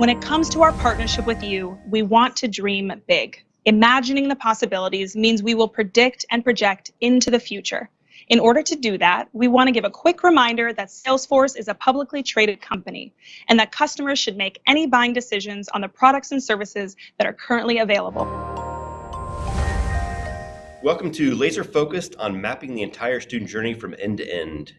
When it comes to our partnership with you, we want to dream big. Imagining the possibilities means we will predict and project into the future. In order to do that, we want to give a quick reminder that Salesforce is a publicly traded company and that customers should make any buying decisions on the products and services that are currently available. Welcome to Laser Focused on mapping the entire student journey from end to end.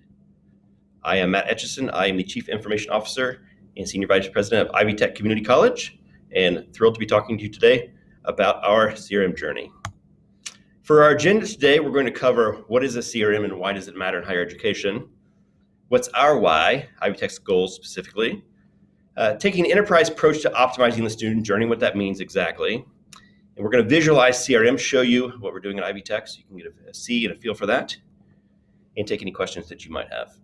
I am Matt Etchison. I am the Chief Information Officer and Senior Vice President of Ivy Tech Community College, and thrilled to be talking to you today about our CRM journey. For our agenda today, we're going to cover what is a CRM and why does it matter in higher education, what's our why, Ivy Tech's goals specifically, uh, taking an enterprise approach to optimizing the student journey, what that means exactly, and we're going to visualize CRM, show you what we're doing at Ivy Tech so you can get a, a see and a feel for that, and take any questions that you might have.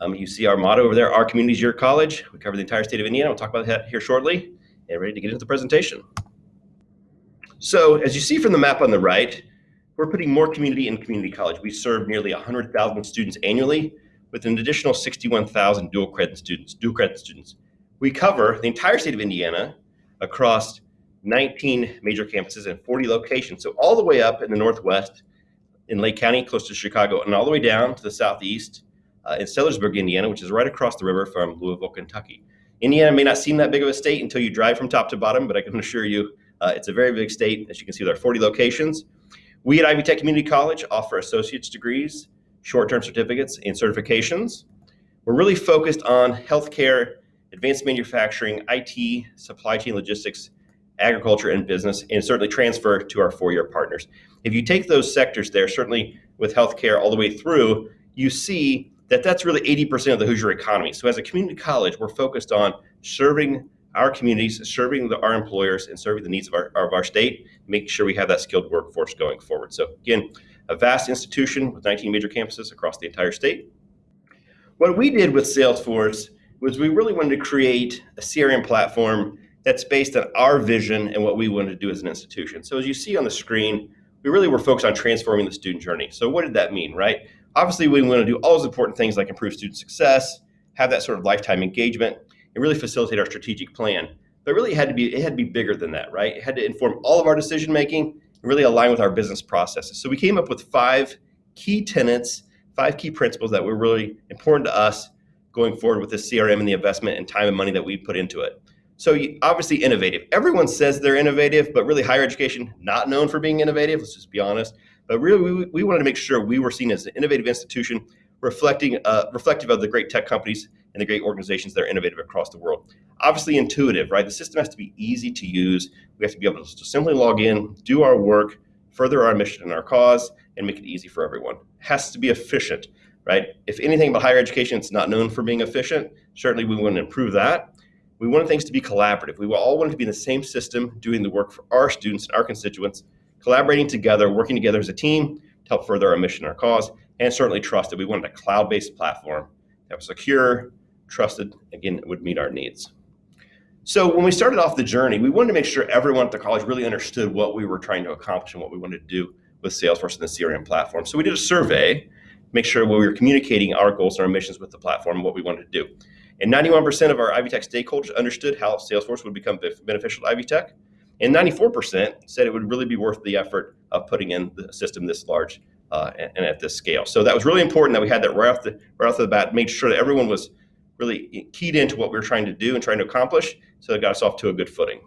Um, you see our motto over there, our community is your college. We cover the entire state of Indiana. We'll talk about that here shortly and ready to get into the presentation. So as you see from the map on the right, we're putting more community in community college. We serve nearly 100,000 students annually with an additional 61,000 dual credit students, dual credit students. We cover the entire state of Indiana across 19 major campuses and 40 locations. So all the way up in the Northwest in Lake County, close to Chicago, and all the way down to the Southeast uh, in Sellersburg, Indiana, which is right across the river from Louisville, Kentucky. Indiana may not seem that big of a state until you drive from top to bottom, but I can assure you uh, it's a very big state. As you can see, there are 40 locations. We at Ivy Tech Community College offer associate's degrees, short-term certificates, and certifications. We're really focused on healthcare, advanced manufacturing, IT, supply chain logistics, agriculture, and business, and certainly transfer to our four-year partners. If you take those sectors there, certainly with healthcare all the way through, you see that that's really 80% of the Hoosier economy. So as a community college, we're focused on serving our communities, serving the, our employers, and serving the needs of our, of our state, making sure we have that skilled workforce going forward. So again, a vast institution with 19 major campuses across the entire state. What we did with Salesforce was we really wanted to create a CRM platform that's based on our vision and what we wanted to do as an institution. So as you see on the screen, we really were focused on transforming the student journey. So what did that mean, right? Obviously, we want to do all those important things like improve student success, have that sort of lifetime engagement, and really facilitate our strategic plan. But really, it had to be it had to be bigger than that, right? It had to inform all of our decision making and really align with our business processes. So we came up with five key tenets, five key principles that were really important to us going forward with the CRM and the investment and time and money that we put into it. So obviously innovative. Everyone says they're innovative, but really higher education not known for being innovative. Let's just be honest. But really, we, we wanted to make sure we were seen as an innovative institution, reflecting uh, reflective of the great tech companies and the great organizations that are innovative across the world. Obviously intuitive, right? The system has to be easy to use. We have to be able to simply log in, do our work, further our mission and our cause, and make it easy for everyone. Has to be efficient, right? If anything about higher education, it's not known for being efficient. Certainly we want to improve that. We want things to be collaborative. We all want to be in the same system, doing the work for our students and our constituents, collaborating together, working together as a team to help further our mission, our cause, and certainly trusted. We wanted a cloud-based platform that was secure, trusted, again, it would meet our needs. So when we started off the journey, we wanted to make sure everyone at the college really understood what we were trying to accomplish and what we wanted to do with Salesforce and the CRM platform. So we did a survey, make sure we were communicating our goals and our missions with the platform and what we wanted to do. And 91% of our Ivy Tech stakeholders understood how Salesforce would become beneficial to Ivy Tech. And 94% said it would really be worth the effort of putting in the system this large uh, and, and, at this scale. So that was really important that we had that right off the right off the bat, made sure that everyone was really keyed into what we were trying to do and trying to accomplish, so it got us off to a good footing.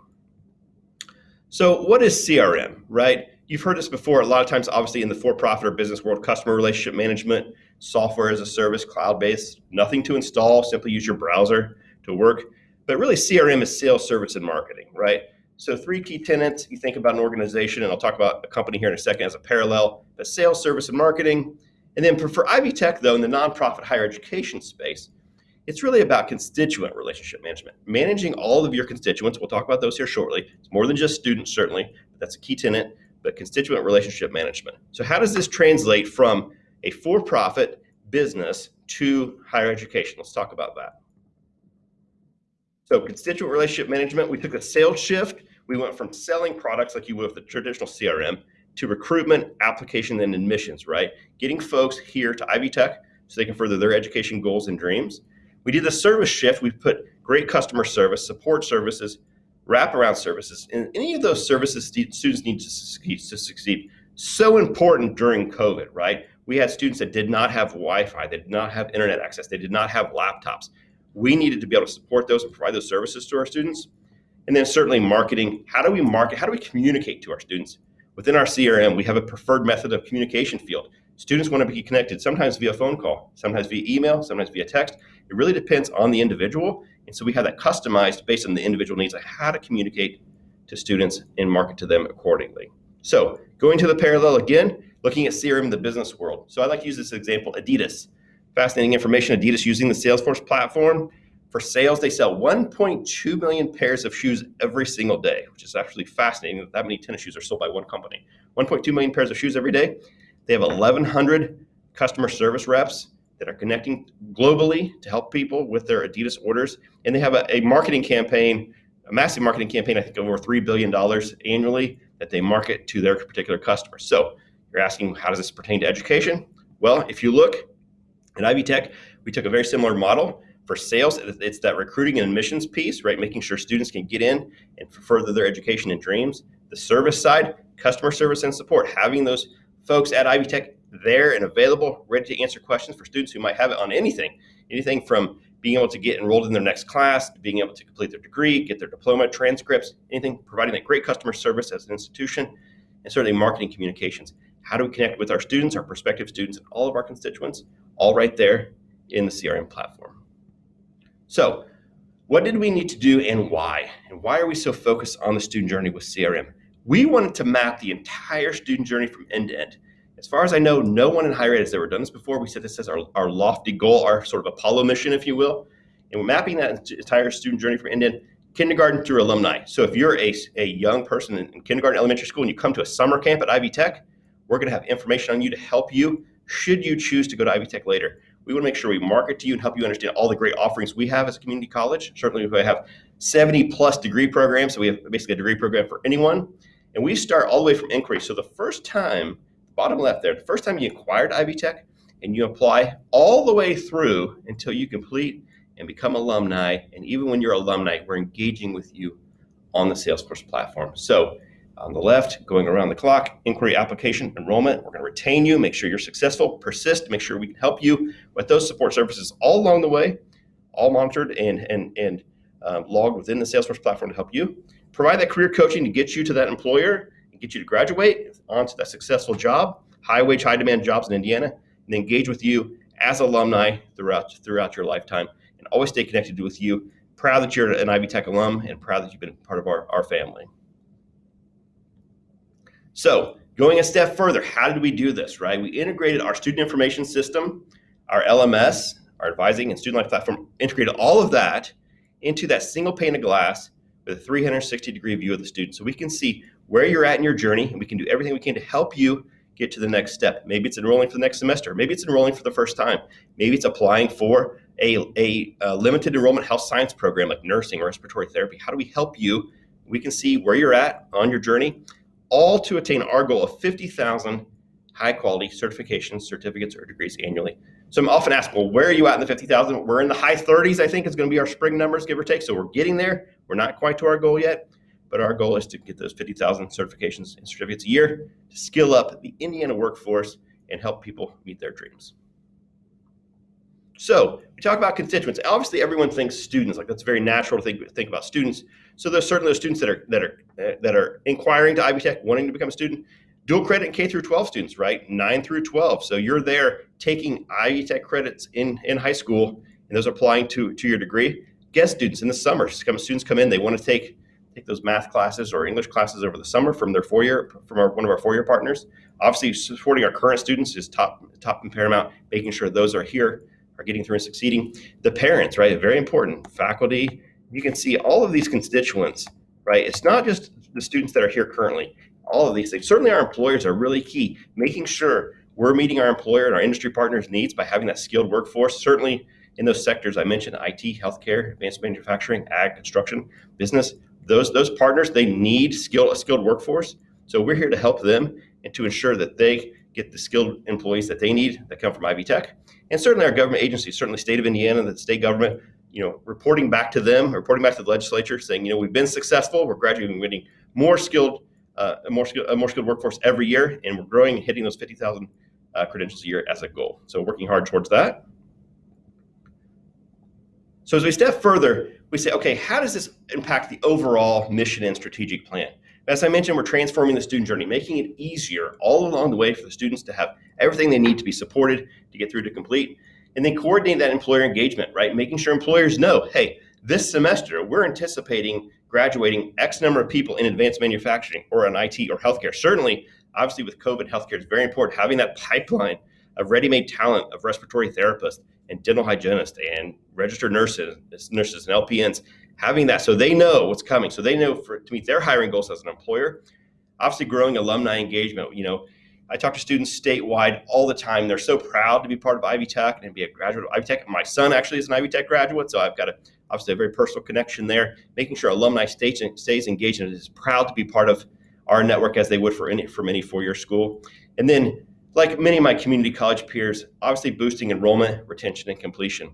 So what is CRM, right? You've heard this before a lot of times, obviously in the for-profit or business world, customer relationship management, software as a service, cloud-based, nothing to install, simply use your browser to work. But really CRM is sales, service, and marketing, right? So three key tenants, you think about an organization, and I'll talk about a company here in a second as a parallel, the sales, service, and marketing. And then for, for Ivy Tech, though, in the nonprofit higher education space, it's really about constituent relationship management, managing all of your constituents. We'll talk about those here shortly. It's more than just students, certainly, that's a key tenant, but constituent relationship management. So how does this translate from a for-profit business to higher education? Let's talk about that. So constituent relationship management, we took a sales shift. We went from selling products like you would with the traditional CRM to recruitment, application, and admissions, right? Getting folks here to Ivy Tech so they can further their education goals and dreams. We did the service shift. We put great customer service, support services, wraparound services, and any of those services students need to succeed, to succeed. So important during COVID, right? We had students that did not have Wi-Fi, they did not have internet access, they did not have laptops. We needed to be able to support those and provide those services to our students. And then certainly marketing. How do we market? How do we communicate to our students? Within our CRM, we have a preferred method of communication field. Students want to be connected sometimes via phone call, sometimes via email, sometimes via text. It really depends on the individual. And so we have that customized based on the individual needs of how to communicate to students and market to them accordingly. So going to the parallel again, looking at CRM in the business world. So I like to use this example, Adidas. Fascinating information, Adidas using the Salesforce platform for sales, they sell 1.2 million pairs of shoes every single day, which is actually fascinating that that many tennis shoes are sold by one company. 1.2 million pairs of shoes every day. They have 1,100 customer service reps that are connecting globally to help people with their Adidas orders. And they have a, a marketing campaign, a massive marketing campaign, I think over $3 billion annually that they market to their particular customers. So you're asking, how does this pertain to education? Well, if you look at Ivy Tech, we took a very similar model for sales, it's that recruiting and admissions piece, right? Making sure students can get in and further their education and dreams. The service side, customer service and support, having those folks at Ivy Tech there and available, ready to answer questions for students who might have it on anything, anything from being able to get enrolled in their next class, being able to complete their degree, get their diploma, transcripts, anything, providing that great customer service as an institution, and certainly marketing communications. How do we connect with our students, our prospective students, and all of our constituents, all right there in the CRM platform. So what did we need to do and why? And why are we so focused on the student journey with CRM? We wanted to map the entire student journey from end to end. As far as I know, no one in higher ed has ever done this before. We set this as our, our lofty goal, our sort of Apollo mission, if you will. And we're mapping that entire student journey from end to end, kindergarten through alumni. So if you're a, a young person in, in kindergarten, elementary school, and you come to a summer camp at Ivy Tech, we're gonna have information on you to help you should you choose to go to Ivy Tech later we want to make sure we market to you and help you understand all the great offerings we have as a community college. Certainly, we have 70 plus degree programs, so we have basically a degree program for anyone. And we start all the way from inquiry. So the first time, bottom left there, the first time you acquired Ivy Tech and you apply all the way through until you complete and become alumni. And even when you're alumni, we're engaging with you on the Salesforce platform. So on the left, going around the clock, inquiry, application, enrollment. We're going to retain you, make sure you're successful, persist, make sure we can help you with those support services all along the way, all monitored and, and, and um, logged within the Salesforce platform to help you. Provide that career coaching to get you to that employer and get you to graduate onto that successful job, high wage, high demand jobs in Indiana, and engage with you as alumni throughout, throughout your lifetime and always stay connected with you. Proud that you're an Ivy Tech alum and proud that you've been part of our, our family. So going a step further, how did we do this, right? We integrated our student information system, our LMS, our advising and student life platform, integrated all of that into that single pane of glass with a 360 degree view of the student. So we can see where you're at in your journey and we can do everything we can to help you get to the next step. Maybe it's enrolling for the next semester. Maybe it's enrolling for the first time. Maybe it's applying for a, a, a, limited enrollment health science program like nursing or respiratory therapy. How do we help you? We can see where you're at on your journey all to attain our goal of 50,000 high quality certifications, certificates, or degrees annually. So I'm often asked, well, where are you at in the 50,000? We're in the high 30s, I think is going to be our spring numbers, give or take. So we're getting there. We're not quite to our goal yet, but our goal is to get those 50,000 certifications and certificates a year to skill up the Indiana workforce and help people meet their dreams. So we talk about constituents. Obviously, everyone thinks students. Like that's very natural to think think about students. So there's certainly those students that are that are uh, that are inquiring to Ivy Tech, wanting to become a student. Dual credit and K through 12 students, right? Nine through 12. So you're there taking Ivy Tech credits in in high school, and those applying to to your degree. Guest students in the summer. Students come in, they want to take take those math classes or English classes over the summer from their four year from our, one of our four year partners. Obviously, supporting our current students is top top and paramount. Making sure those are here are getting through and succeeding. The parents, right, very important. Faculty, you can see all of these constituents, right? It's not just the students that are here currently. All of these things. Certainly our employers are really key. Making sure we're meeting our employer and our industry partners' needs by having that skilled workforce. Certainly in those sectors I mentioned, IT, healthcare, advanced manufacturing, ag, construction, business, those, those partners, they need skill, a skilled workforce. So we're here to help them and to ensure that they get the skilled employees that they need that come from Ivy Tech. And certainly our government agencies, certainly state of Indiana, the state government, you know, reporting back to them, reporting back to the legislature, saying, you know, we've been successful. We're graduating, getting more skilled, uh, a more skilled, a more skilled workforce every year, and we're growing and hitting those 50,000 uh, credentials a year as a goal. So working hard towards that. So as we step further, we say, okay, how does this impact the overall mission and strategic plan? As I mentioned, we're transforming the student journey, making it easier all along the way for the students to have everything they need to be supported to get through to complete. And then coordinate that employer engagement, right? Making sure employers know, hey, this semester we're anticipating graduating X number of people in advanced manufacturing or in IT or healthcare. Certainly, obviously with COVID, healthcare is very important. Having that pipeline of ready-made talent of respiratory therapists and dental hygienists and registered nurses, nurses and LPNs, having that so they know what's coming, so they know for, to meet their hiring goals as an employer. Obviously, growing alumni engagement. You know, I talk to students statewide all the time. They're so proud to be part of Ivy Tech and be a graduate of Ivy Tech. My son actually is an Ivy Tech graduate, so I've got a, obviously a very personal connection there. Making sure alumni stays, stays engaged and is proud to be part of our network as they would for any from any four-year school. And then like many of my community college peers, obviously boosting enrollment, retention, and completion.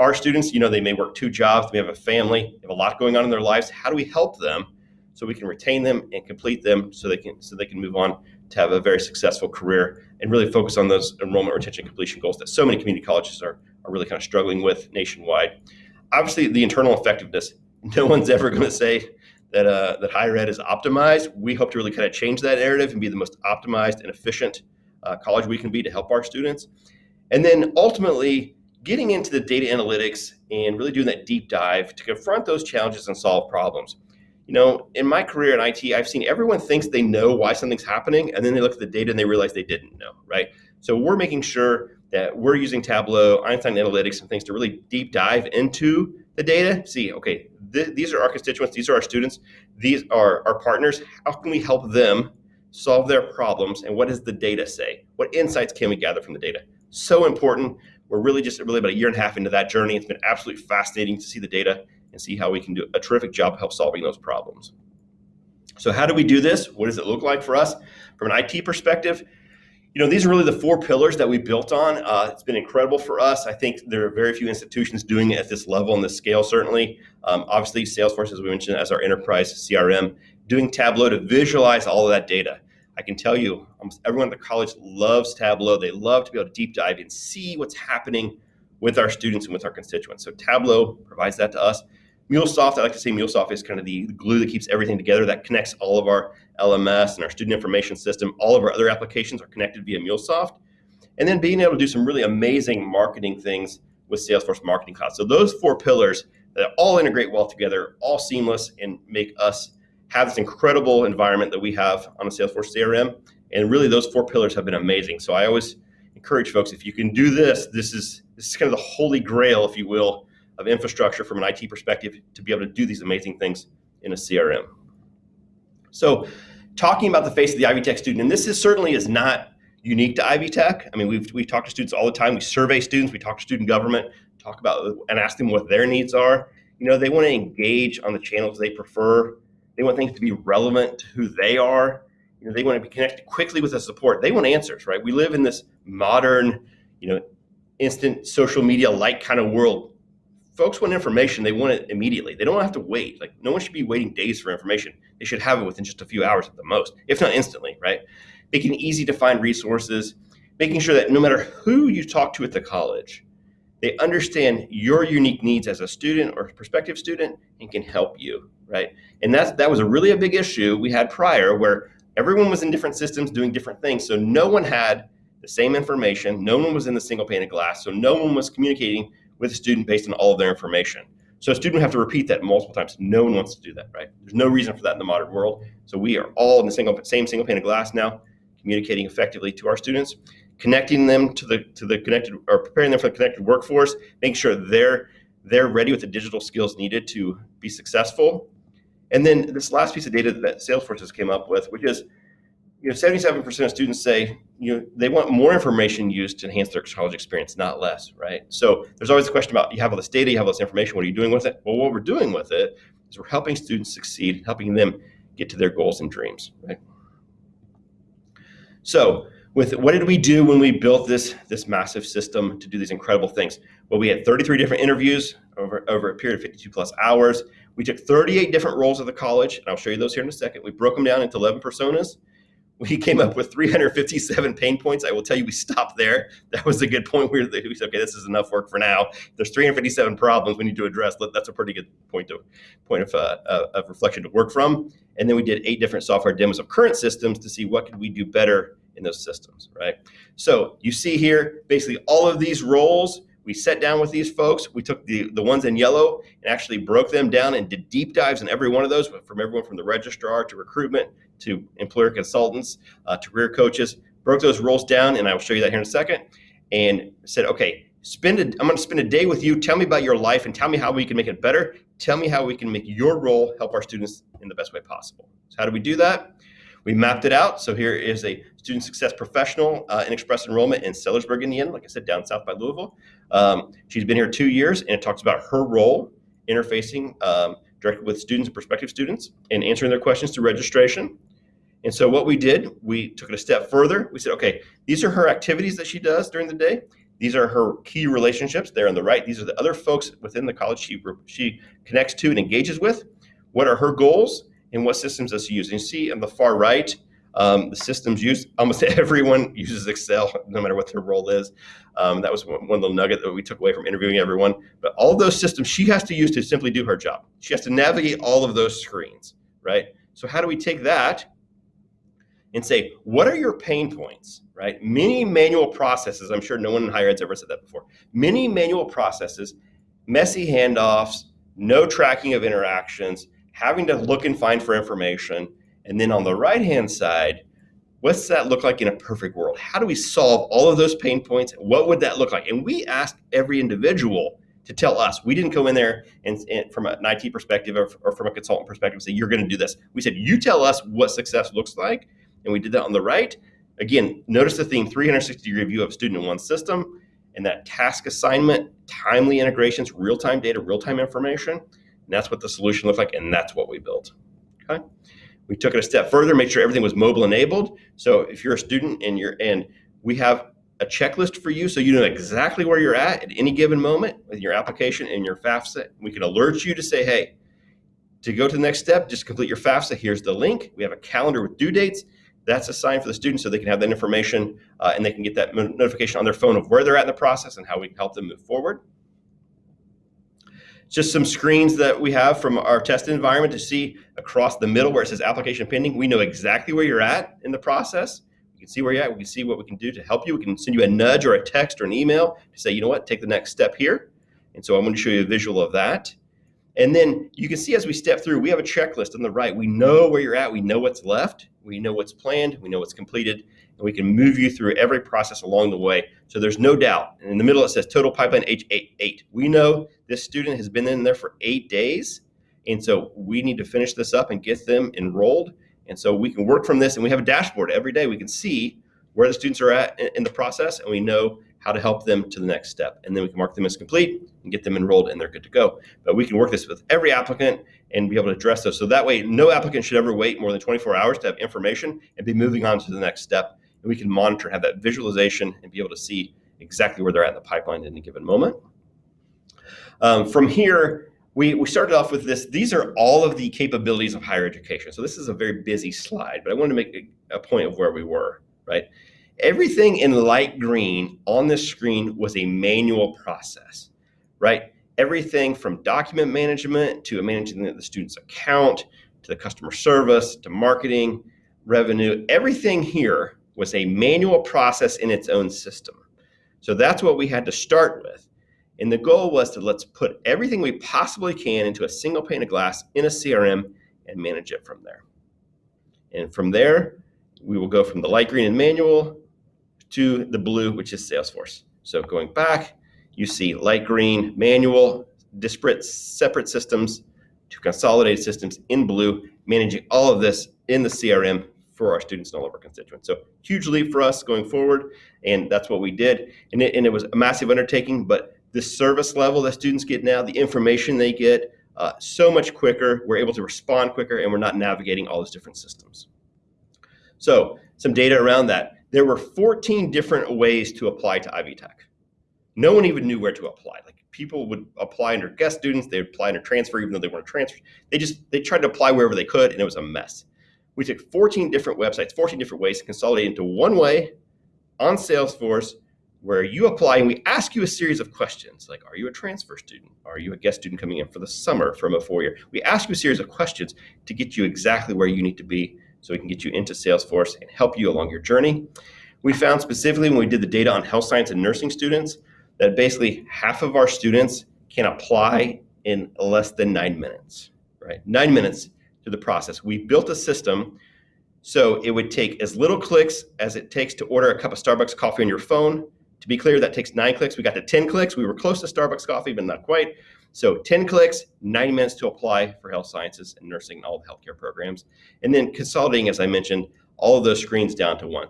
Our students, you know, they may work two jobs, they have a family, they have a lot going on in their lives. How do we help them so we can retain them and complete them so they can so they can move on to have a very successful career and really focus on those enrollment, retention, completion goals that so many community colleges are, are really kind of struggling with nationwide. Obviously, the internal effectiveness. No one's ever going to say that uh, that higher ed is optimized. We hope to really kind of change that narrative and be the most optimized and efficient uh, college we can be to help our students. And then ultimately getting into the data analytics and really doing that deep dive to confront those challenges and solve problems. You know, in my career in IT, I've seen everyone thinks they know why something's happening, and then they look at the data and they realize they didn't know, right? So we're making sure that we're using Tableau, Einstein Analytics, and things to really deep dive into the data. See, okay, th these are our constituents, these are our students, these are our partners. How can we help them solve their problems, and what does the data say? What insights can we gather from the data? So important. We're really just really about a year and a half into that journey. It's been absolutely fascinating to see the data and see how we can do a terrific job of help solving those problems. So how do we do this? What does it look like for us? From an IT perspective, you know, these are really the four pillars that we built on. Uh, it's been incredible for us. I think there are very few institutions doing it at this level and this scale, certainly. Um, obviously, Salesforce, as we mentioned, as our enterprise CRM, doing Tableau to visualize all of that data. I can tell you, almost everyone at the college loves Tableau. They love to be able to deep dive and see what's happening with our students and with our constituents. So Tableau provides that to us. MuleSoft, I like to say MuleSoft is kind of the glue that keeps everything together, that connects all of our LMS and our student information system. All of our other applications are connected via MuleSoft. And then being able to do some really amazing marketing things with Salesforce Marketing Cloud. So those four pillars that all integrate well together, all seamless, and make us have this incredible environment that we have on the Salesforce CRM. And really those four pillars have been amazing. So I always encourage folks, if you can do this, this is, this is kind of the holy grail, if you will, of infrastructure from an IT perspective to be able to do these amazing things in a CRM. So talking about the face of the Ivy Tech student, and this is certainly is not unique to Ivy Tech. I mean, we've, we talk to students all the time. We survey students, we talk to student government, talk about and ask them what their needs are. You know, they want to engage on the channels they prefer. They want things to be relevant to who they are. You know, they want to be connected quickly with the support. They want answers, right? We live in this modern, you know, instant social media like kind of world. Folks want information, they want it immediately. They don't have to wait. Like no one should be waiting days for information. They should have it within just a few hours at the most, if not instantly, right? Making easy to find resources, making sure that no matter who you talk to at the college, they understand your unique needs as a student or prospective student and can help you, right? And that's, that was a really a big issue we had prior where everyone was in different systems doing different things. So no one had the same information. No one was in the single pane of glass. So no one was communicating with a student based on all of their information. So a student would have to repeat that multiple times. No one wants to do that, right? There's no reason for that in the modern world. So we are all in the single, same single pane of glass now, communicating effectively to our students, connecting them to the to the connected or preparing them for the connected workforce, making sure they're they're ready with the digital skills needed to be successful, and then this last piece of data that Salesforce has came up with, which is, you know, 77% of students say, you know, they want more information used to enhance their college experience, not less, right? So there's always a question about, you have all this data, you have all this information, what are you doing with it? Well, what we're doing with it is we're helping students succeed, helping them get to their goals and dreams, right? So with what did we do when we built this, this massive system to do these incredible things? Well, we had 33 different interviews over, over a period of 52 plus hours. We took 38 different roles of the college, and I'll show you those here in a second. We broke them down into 11 personas. We came up with 357 pain points. I will tell you, we stopped there. That was a good point. We, said, okay, this is enough work for now. There's 357 problems we need to address. That's a pretty good point of point of, uh, of reflection to work from. And then we did eight different software demos of current systems to see what could we do better in those systems, right? So you see here, basically all of these roles we sat down with these folks. We took the, the ones in yellow and actually broke them down and did deep dives in every one of those, from everyone from the registrar to recruitment to employer consultants uh, to career coaches. Broke those roles down, and I will show you that here in a second. And said, okay, spend a, I'm going to spend a day with you. Tell me about your life and tell me how we can make it better. Tell me how we can make your role help our students in the best way possible. So how do we do that? We mapped it out. So here is a student success professional uh, in express enrollment in Sellersburg, Indiana, like I said, down south by Louisville. Um, she's been here two years, and it talks about her role interfacing um, directly with students and prospective students and answering their questions through registration. And so what we did, we took it a step further. We said, okay, these are her activities that she does during the day. These are her key relationships. There on the right, these are the other folks within the college she, she connects to and engages with. What are her goals and what systems does she use? And you see on the far right, um, the systems used, almost everyone uses Excel, no matter what their role is. Um, that was one, one little nugget that we took away from interviewing everyone. But all those systems she has to use to simply do her job. She has to navigate all of those screens, right? So how do we take that and say, what are your pain points, right? Many manual processes, I'm sure no one in higher ed's ever said that before. Many manual processes, messy handoffs, no tracking of interactions, having to look and find for information, and then on the right hand side, what's that look like in a perfect world? How do we solve all of those pain points? What would that look like? And we asked every individual to tell us. We didn't go in there and, and from an IT perspective or, or, from a consultant perspective say, you're going to do this. We said, you tell us what success looks like. And we did that on the right. Again, notice the theme 360 degree view of student in one system and that task assignment, timely integrations, real time data, real time information. And that's what the solution looked like. And that's what we built. Okay. We took it a step further, made sure everything was mobile enabled. So if you're a student and you're and we have a checklist for you so you know exactly where you're at at any given moment with your application and your FAFSA. We can alert you to say, hey, to go to the next step, just complete your FAFSA. Here's the link. We have a calendar with due dates. That's assigned for the student so they can have that information uh, and they can get that notification on their phone of where they're at in the process and how we can help them move forward just some screens that we have from our test environment to see across the middle where it says application pending. We know exactly where you're at in the process. We can see where you're at. We can see what we can do to help you. We can send you a nudge or a text or an email to say, you know what, take the next step here. And so I'm going to show you a visual of that. And then you can see as we step through, we have a checklist on the right. We know where you're at. We know what's left. We know what's planned. We know what's completed and we can move you through every process along the way. So there's no doubt. And in the middle, it says total pipeline age eight, eight. We know this student has been in there for eight days. And so we need to finish this up and get them enrolled. And so we can work from this and we have a dashboard every day. We can see where the students are at in the process and we know how to help them to the next step. And then we can mark them as complete and get them enrolled and they're good to go. But we can work this with every applicant and be able to address those. So that way, no applicant should ever wait more than 24 hours to have information and be moving on to the next step and we can monitor, have that visualization, and be able to see exactly where they're at in the pipeline at any given moment. Um, from here, we, we started off with this. These are all of the capabilities of higher education. So this is a very busy slide, but I wanted to make a, a point of where we were, right? Everything in light green on this screen was a manual process, right? Everything from document management to managing the student's account to the customer service to marketing, revenue, everything here was a manual process in its own system. So that's what we had to start with. And the goal was to let's put everything we possibly can into a single pane of glass in a CRM and manage it from there. And from there, we will go from the light green and manual to the blue, which is Salesforce. So going back, you see light green, manual, disparate, separate systems to consolidated systems in blue, managing all of this in the CRM for our students and all of our constituents. So huge leap for us going forward, and that's what we did. And it, and it was a massive undertaking, but the service level that students get now, the information they get, uh, so much quicker. We're able to respond quicker, and we're not navigating all those different systems. So some data around that. There were 14 different ways to apply to Ivy Tech. no one even knew where to apply. Like people would apply under guest students, they would apply under transfer, even though they weren't transferred. They just they tried to apply wherever they could, and it was a mess. We took 14 different websites, 14 different ways to consolidate into one way on Salesforce where you apply and we ask you a series of questions like, are you a transfer student? Are you a guest student coming in for the summer from a four year? We ask you a series of questions to get you exactly where you need to be so we can get you into Salesforce and help you along your journey. We found specifically when we did the data on health science and nursing students that basically half of our students can apply in less than nine minutes, right? Nine minutes to the process. We built a system so it would take as little clicks as it takes to order a cup of Starbucks coffee on your phone. To be clear, that takes nine clicks. We got to 10 clicks. We were close to Starbucks coffee, but not quite. So 10 clicks, 90 minutes to apply for health sciences and nursing and all the healthcare programs. And then consolidating, as I mentioned, all of those screens down to one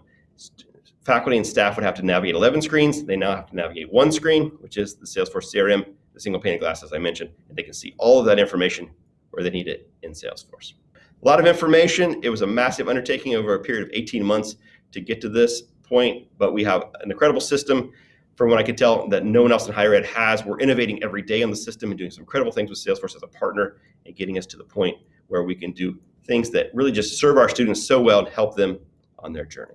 faculty and staff would have to navigate 11 screens. They now have to navigate one screen, which is the Salesforce CRM, the single pane of glass, as I mentioned, and they can see all of that information where they need it in Salesforce. A lot of information. It was a massive undertaking over a period of 18 months to get to this point, but we have an incredible system from what I can tell that no one else in higher ed has. We're innovating every day on the system and doing some incredible things with Salesforce as a partner and getting us to the point where we can do things that really just serve our students so well and help them on their journey.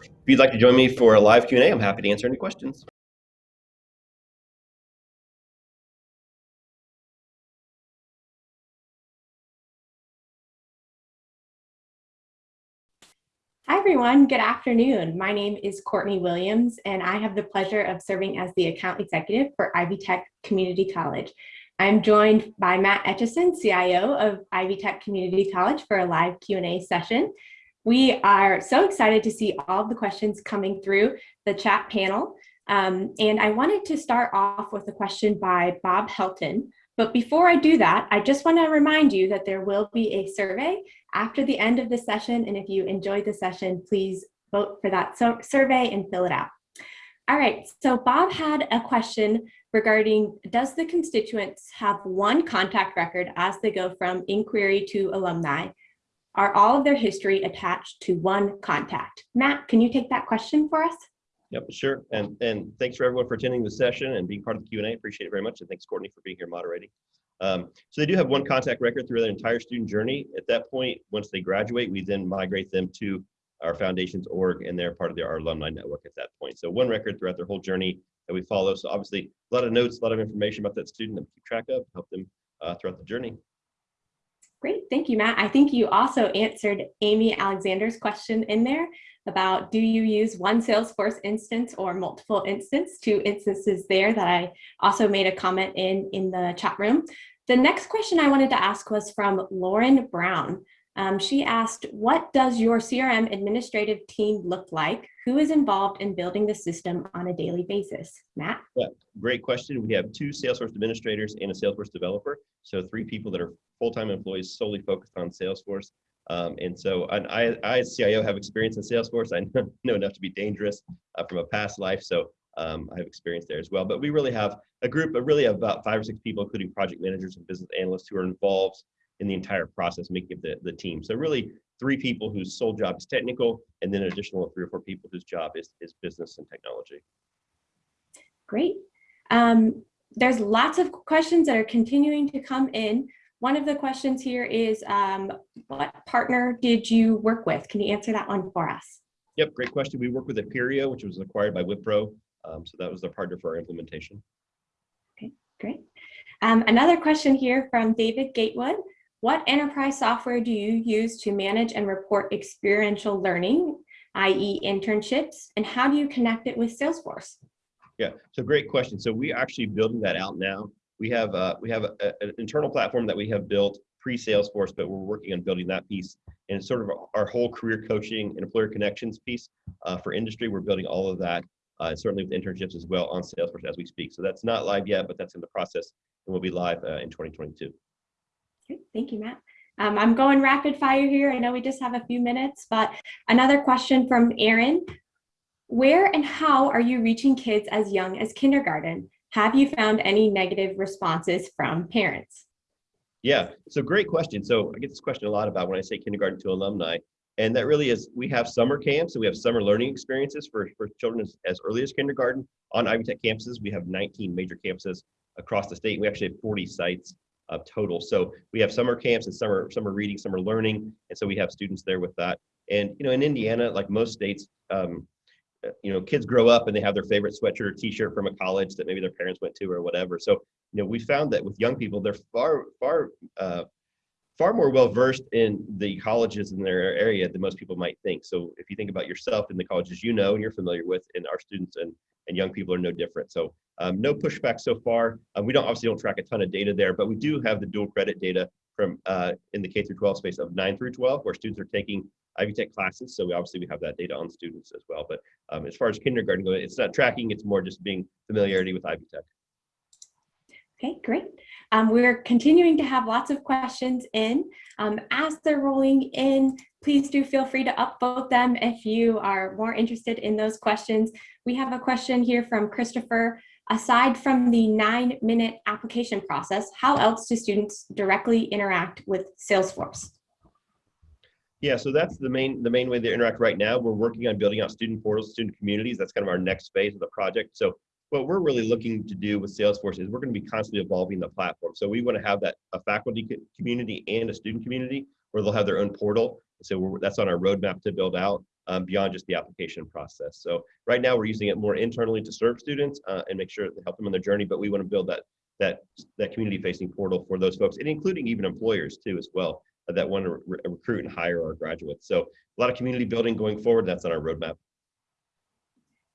If you'd like to join me for a live Q&A, I'm happy to answer any questions. Hi, everyone. Good afternoon. My name is Courtney Williams, and I have the pleasure of serving as the account executive for Ivy Tech Community College. I'm joined by Matt Etchison, CIO of Ivy Tech Community College for a live Q&A session. We are so excited to see all the questions coming through the chat panel. Um, and I wanted to start off with a question by Bob Helton. But before I do that, I just want to remind you that there will be a survey after the end of the session. And if you enjoyed the session, please vote for that survey and fill it out. All right, so Bob had a question regarding, does the constituents have one contact record as they go from inquiry to alumni? Are all of their history attached to one contact? Matt, can you take that question for us? Yep, sure. And and thanks for everyone for attending the session and being part of the Q&A. Appreciate it very much. And thanks, Courtney, for being here moderating. Um, so they do have one contact record through their entire student journey. At that point, once they graduate, we then migrate them to our foundations org and they're part of the, our alumni network at that point. So one record throughout their whole journey that we follow. So obviously a lot of notes, a lot of information about that student that we keep track of, help them uh, throughout the journey. Great, thank you, Matt. I think you also answered Amy Alexander's question in there about do you use one Salesforce instance or multiple instance, two instances there that I also made a comment in in the chat room. The next question I wanted to ask was from Lauren Brown. Um, she asked, what does your CRM administrative team look like? Who is involved in building the system on a daily basis? Matt? Yeah, great question. We have two Salesforce administrators and a Salesforce developer. So three people that are full-time employees solely focused on Salesforce. Um, and so I, I, as CIO, have experience in Salesforce. I know enough to be dangerous uh, from a past life. So um, I have experience there as well. But we really have a group of really about five or six people, including project managers and business analysts who are involved in the entire process making up the, the team. So really three people whose sole job is technical and then an additional three or four people whose job is, is business and technology. Great. Um, there's lots of questions that are continuing to come in. One of the questions here is, um, what partner did you work with? Can you answer that one for us? Yep, great question. We work with Appirio, which was acquired by Wipro. Um, so that was the partner for our implementation. Okay, great. Um, another question here from David Gatewood. What enterprise software do you use to manage and report experiential learning, i.e. internships, and how do you connect it with Salesforce? Yeah, so great question. So we're actually building that out now. We have uh, we have a, a, an internal platform that we have built pre-Salesforce, but we're working on building that piece. And it's sort of our whole career coaching and employer connections piece uh, for industry. We're building all of that, uh, certainly with internships as well on Salesforce as we speak. So that's not live yet, but that's in the process and will be live uh, in 2022. Okay, thank you, Matt. Um, I'm going rapid fire here. I know we just have a few minutes, but another question from Aaron. Where and how are you reaching kids as young as kindergarten? Have you found any negative responses from parents? Yeah, so great question. So I get this question a lot about when I say kindergarten to alumni. And that really is, we have summer camps, and we have summer learning experiences for, for children as, as early as kindergarten. On Ivy Tech campuses, we have 19 major campuses across the state. We actually have 40 sites uh, total. So we have summer camps and summer summer reading, summer learning, and so we have students there with that. And you know, in Indiana, like most states, um, you know, kids grow up and they have their favorite sweatshirt or T-shirt from a college that maybe their parents went to or whatever. So you know, we found that with young people, they're far far uh, far more well versed in the colleges in their area than most people might think. So if you think about yourself and the colleges you know and you're familiar with, and our students and and young people are no different. So um, no pushback so far. Um, we don't obviously don't track a ton of data there, but we do have the dual credit data from uh, in the K through 12 space of 9 through 12, where students are taking Ivy Tech classes. So we obviously we have that data on students as well. But um, as far as kindergarten goes, it's not tracking; it's more just being familiarity with Ivy Tech. Okay, great. Um, we're continuing to have lots of questions in. Um, as they're rolling in, please do feel free to upvote them if you are more interested in those questions. We have a question here from Christopher. Aside from the nine minute application process, how else do students directly interact with Salesforce? Yeah, so that's the main the main way they interact right now. We're working on building out student portals, student communities. That's kind of our next phase of the project. So what we're really looking to do with Salesforce is we're going to be constantly evolving the platform. So we want to have that a faculty community and a student community where they'll have their own portal. So that's on our roadmap to build out um, beyond just the application process. So right now we're using it more internally to serve students uh, and make sure to help them on their journey. But we want to build that that that community facing portal for those folks and including even employers too as well uh, that want to re recruit and hire our graduates. So a lot of community building going forward. That's on our roadmap.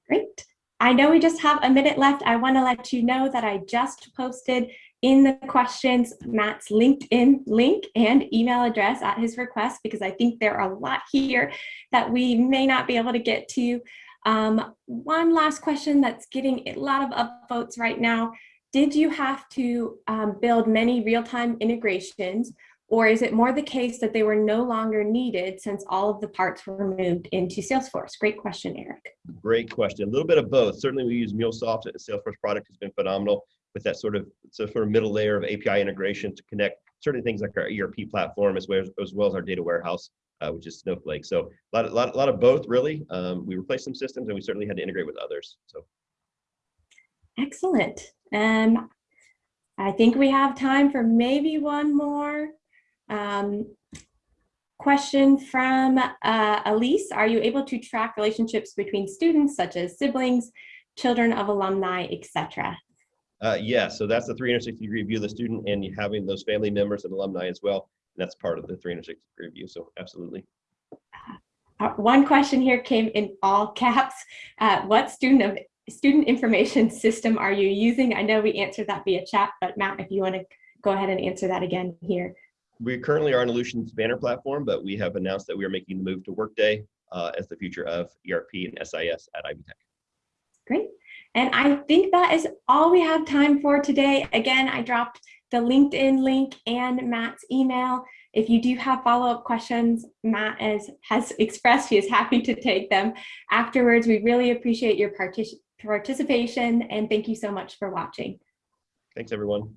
Great. I know we just have a minute left. I want to let you know that I just posted in the questions Matt's LinkedIn link and email address at his request because I think there are a lot here that we may not be able to get to. Um, one last question that's getting a lot of upvotes right now. Did you have to um, build many real-time integrations or is it more the case that they were no longer needed since all of the parts were moved into Salesforce? Great question, Eric. Great question. A little bit of both. Certainly we use MuleSoft. The Salesforce product has been phenomenal with that sort of so sort of middle layer of API integration to connect certain things like our ERP platform as well as, as, well as our data warehouse, uh, which is Snowflake. So a lot, of, lot, lot of both really. Um, we replaced some systems and we certainly had to integrate with others. So excellent. Um, I think we have time for maybe one more. Um, question from uh, Elise, are you able to track relationships between students such as siblings, children of alumni, etc.? Uh, yeah, so that's the 360 degree view of the student and having those family members and alumni as well. That's part of the 360 degree view, so absolutely. Uh, one question here came in all caps. Uh, what student of student information system are you using? I know we answered that via chat, but Matt, if you want to go ahead and answer that again here we currently are on Ellucian's banner platform, but we have announced that we are making the move to Workday uh, as the future of ERP and SIS at Ivy Tech. Great. And I think that is all we have time for today. Again, I dropped the LinkedIn link and Matt's email. If you do have follow-up questions, Matt is, has expressed he is happy to take them afterwards. We really appreciate your partic participation and thank you so much for watching. Thanks, everyone.